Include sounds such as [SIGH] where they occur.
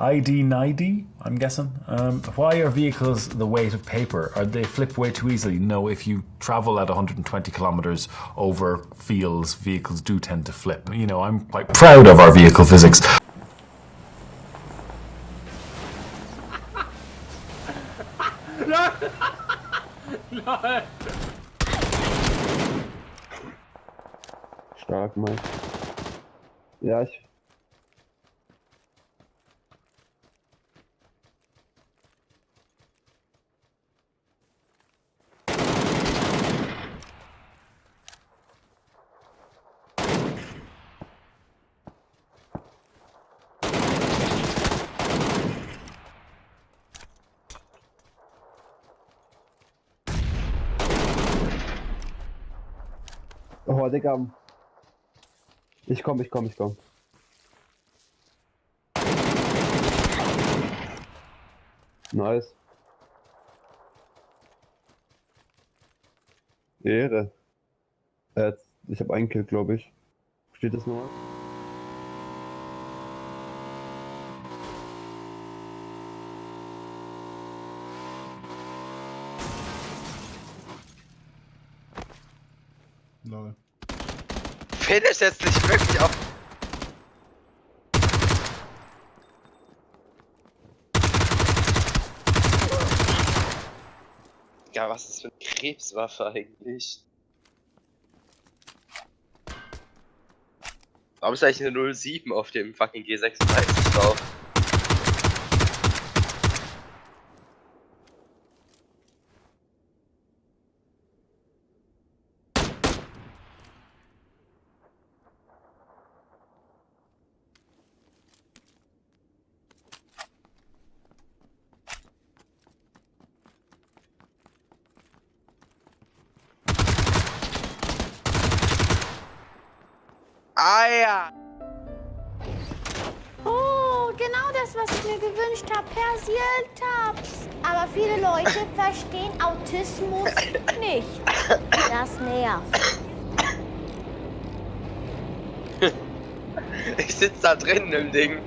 ID 90, I'm guessing. Um, why are vehicles the weight of paper? Are they flip way too easily? No, if you travel at 120 kilometers over fields, vehicles do tend to flip. You know, I'm quite proud of our vehicle physics. Stark, Mann. Ja, ich. Oh, Digga. Ich komm, ich komm, ich komm. Nice. Ehre. Äh, ich habe einen Kill, glaube ich. Steht das noch? Lol. Finish jetzt nicht wirklich auf. Ja, was ist für eine Krebswaffe eigentlich? Warum ist eigentlich eine 07 auf dem fucking G36 drauf? Ah ja! Oh, genau das, was ich mir gewünscht habe. Persiltabs. Aber viele Leute [LAUGHS] verstehen Autismus nicht. Das nervt. Ich sitz da drin im Ding.